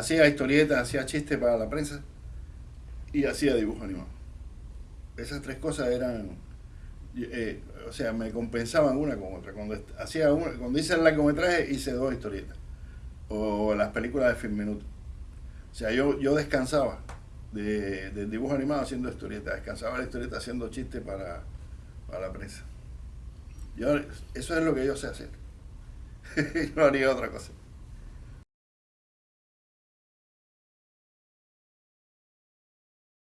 hacía historietas, hacía chistes para la prensa y hacía dibujo animado. Esas tres cosas eran, eh, o sea, me compensaban una con otra. Cuando hacía una, cuando hice el largometraje hice dos historietas o las películas de Film Minuto. O sea, yo, yo descansaba de, del dibujo animado haciendo historietas, descansaba la historieta haciendo chistes para, para la prensa. Yo, eso es lo que yo sé hacer. no haría otra cosa.